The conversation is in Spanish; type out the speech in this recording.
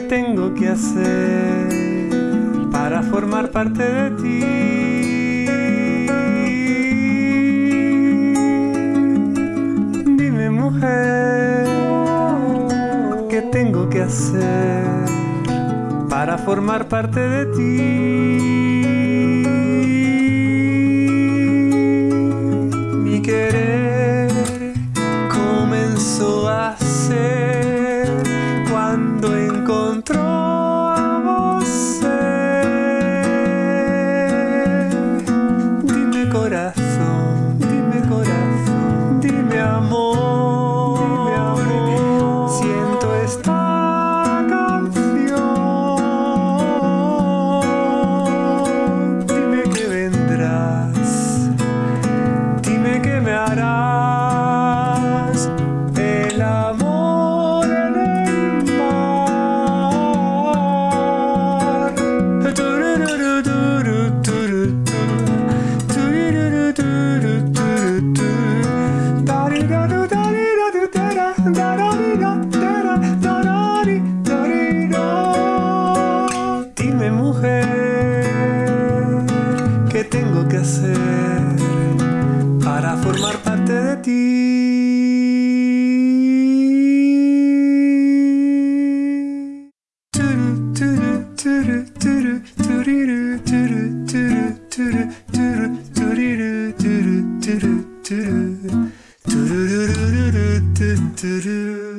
¿qué tengo que hacer para formar parte de ti? Dime mujer, ¿qué tengo que hacer para formar parte de ti? Mi querer corazón, para formar parte de ti. Turu, turu, turiru,